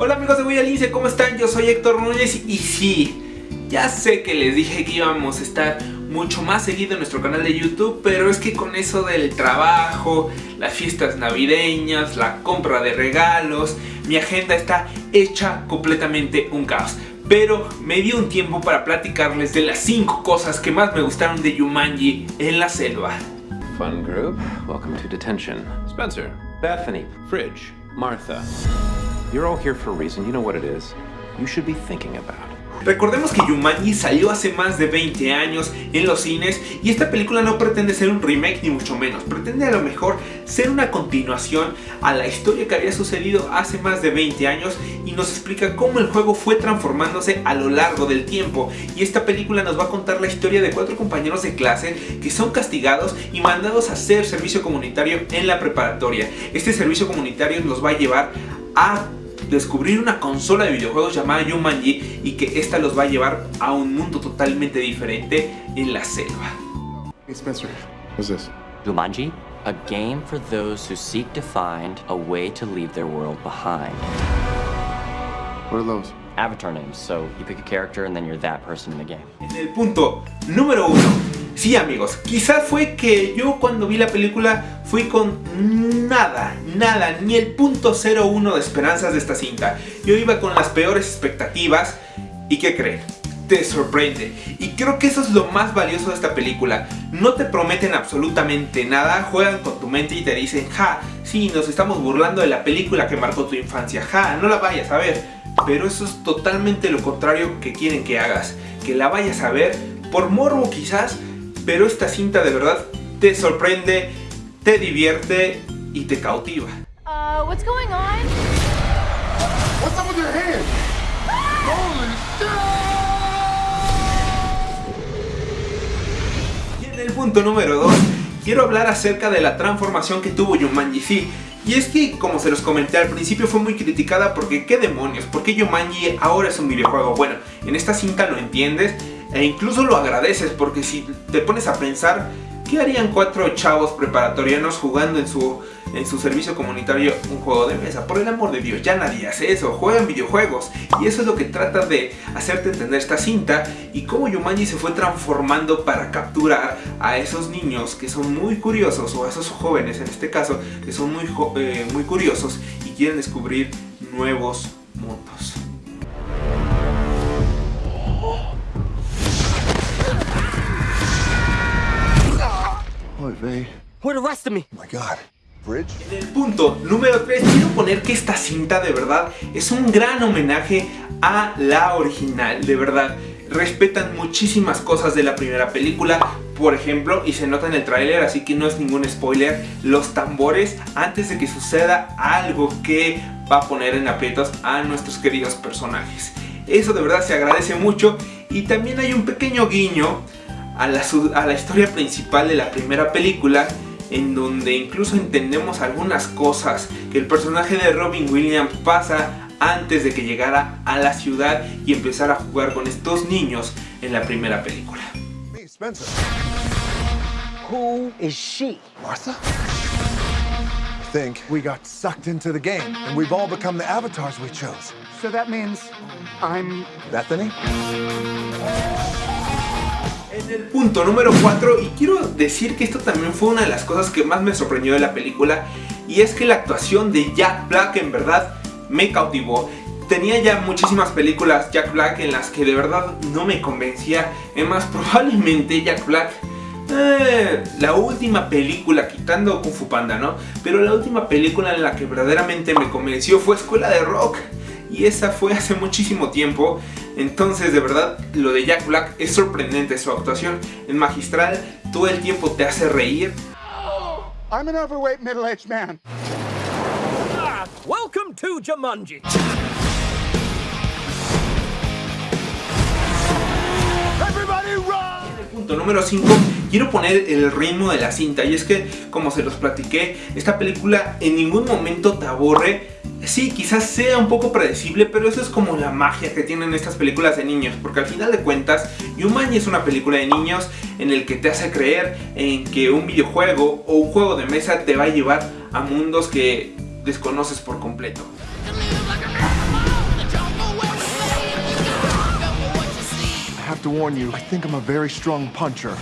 Hola amigos de Voy ¿cómo están? Yo soy Héctor Núñez y sí, ya sé que les dije que íbamos a estar mucho más seguido en nuestro canal de YouTube, pero es que con eso del trabajo, las fiestas navideñas, la compra de regalos, mi agenda está hecha completamente un caos. Pero me dio un tiempo para platicarles de las 5 cosas que más me gustaron de Yumanji en la selva. Fun group, welcome to detention. Spencer, Bethany, Fridge, Martha. You're all here for a reason, you know what it is. You should be thinking about. Recordemos que Yumanji salió hace más de 20 años en los cines y esta película no pretende ser un remake ni mucho menos, pretende a lo mejor ser una continuación a la historia que había sucedido hace más de 20 años y nos explica cómo el juego fue transformándose a lo largo del tiempo y esta película nos va a contar la historia de cuatro compañeros de clase que son castigados y mandados a hacer servicio comunitario en la preparatoria. Este servicio comunitario nos va a llevar a descubrir una consola de videojuegos llamada Yumanji y que esta los va a llevar a un mundo totalmente diferente en la selva. Hey Spencer, what's this? Jumanji, a game for those who seek to find a way to leave their world behind. What are those? Avatar names, so you pick a character and then you're that person in the game. En el punto número uno Sí amigos, quizás fue que yo cuando vi la película fui con nada, nada, ni el punto 01 de esperanzas de esta cinta. Yo iba con las peores expectativas y ¿qué creen? Te sorprende. Y creo que eso es lo más valioso de esta película. No te prometen absolutamente nada, juegan con tu mente y te dicen, ja, sí, nos estamos burlando de la película que marcó tu infancia, ja, no la vayas a ver. Pero eso es totalmente lo contrario que quieren que hagas, que la vayas a ver por morbo quizás, pero esta cinta de verdad te sorprende, te divierte y te cautiva. Uh, what's going on? What's up with your hand? Holy shit! Y en el punto número 2, quiero hablar acerca de la transformación que tuvo Yumanji sí, y es que, como se los comenté al principio, fue muy criticada porque ¿qué demonios? ¿Por qué Yumanji ahora es un videojuego? Bueno, en esta cinta lo entiendes e incluso lo agradeces porque si te pones a pensar, ¿qué harían cuatro chavos preparatorianos jugando en su, en su servicio comunitario un juego de mesa? Por el amor de Dios, ya nadie hace eso, juegan videojuegos y eso es lo que trata de hacerte entender esta cinta y cómo Yumanji se fue transformando para capturar a esos niños que son muy curiosos o a esos jóvenes en este caso que son muy, eh, muy curiosos y quieren descubrir nuevos mundos. Oh my God. Bridge. En el punto número 3 quiero poner que esta cinta de verdad es un gran homenaje a la original, de verdad. Respetan muchísimas cosas de la primera película, por ejemplo, y se nota en el tráiler, así que no es ningún spoiler, los tambores antes de que suceda algo que va a poner en aprietos a nuestros queridos personajes. Eso de verdad se agradece mucho y también hay un pequeño guiño a la, historia principal de la primera película en donde incluso entendemos algunas cosas que el personaje de Robin Williams pasa antes de que llegara a la ciudad y empezara a jugar con estos niños en la primera película. Spencer. Who is she? Martha? I think we got sucked into the game and we've all become the avatars we chose. So that means I'm... Bethany? En el punto número 4, y quiero decir que esto también fue una de las cosas que más me sorprendió de la película, y es que la actuación de Jack Black en verdad me cautivó. Tenía ya muchísimas películas Jack Black en las que de verdad no me convencía, es más, probablemente Jack Black... Eh, la última película, quitando Kung Fu Panda, ¿no? Pero la última película en la que verdaderamente me convenció fue Escuela de Rock y esa fue hace muchísimo tiempo. Entonces, de verdad, lo de Jack Black es sorprendente, su actuación es magistral, todo el tiempo te hace reír. I'm an overweight middle-aged man. Ah, welcome to Jumanji. Everybody run! En el punto número 5 quiero poner el ritmo de la cinta y es que, como se los platiqué, esta película en ningún momento te aburre Sí, quizás sea un poco predecible, pero eso es como la magia que tienen estas películas de niños, porque al final de cuentas, Yumanji es una película de niños en el que te hace creer en que un videojuego o un juego de mesa te va a llevar a mundos que desconoces por completo. Puncher.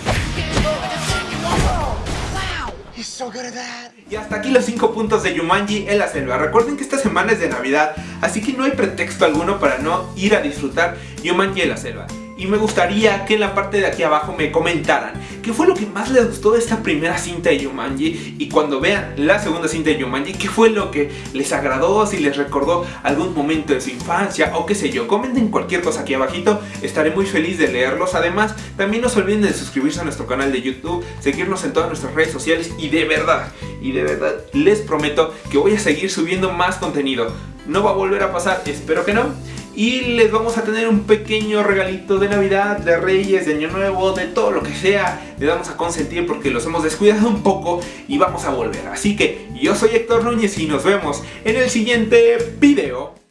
Y hasta aquí los 5 puntos de Yumanji en la selva. Recuerden que esta semana es de Navidad, así que no hay pretexto alguno para no ir a disfrutar Yumanji en la selva. Y me gustaría que en la parte de aquí abajo me comentaran qué fue lo que más les gustó de esta primera cinta de Yumanji y cuando vean la segunda cinta de Yumanji, qué fue lo que les agradó, si les recordó algún momento de su infancia o qué sé yo. Comenten cualquier cosa aquí abajito, estaré muy feliz de leerlos. Además, también no se olviden de suscribirse a nuestro canal de YouTube, seguirnos en todas nuestras redes sociales y de verdad, y de verdad les prometo que voy a seguir subiendo más contenido. No va a volver a pasar, espero que no. Y les vamos a tener un pequeño regalito de Navidad, de Reyes, de Año Nuevo, de todo lo que sea. Les vamos a consentir porque los hemos descuidado un poco y vamos a volver. Así que yo soy Héctor Núñez y nos vemos en el siguiente video.